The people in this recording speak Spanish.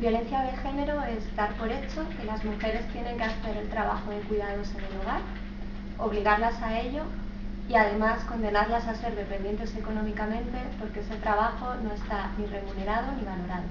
Violencia de género es dar por hecho que las mujeres tienen que hacer el trabajo de cuidados en el hogar, obligarlas a ello y además condenarlas a ser dependientes económicamente porque ese trabajo no está ni remunerado ni valorado.